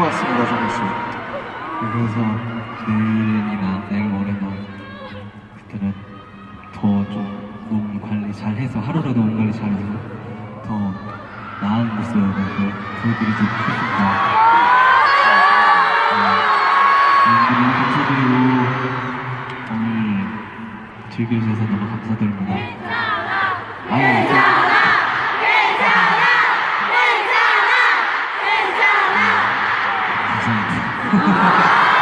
맞습니다, 정우 씨. 그래서 내일이나 내일 모레나 그때는 더 좀 몸 관리 잘해서 하루라도 몸 관리 잘해서 더 나은 모습으로 보여드리도록 하겠습니다. 네, 즐겨주셔서 너무 감사드립니다. 아유, thank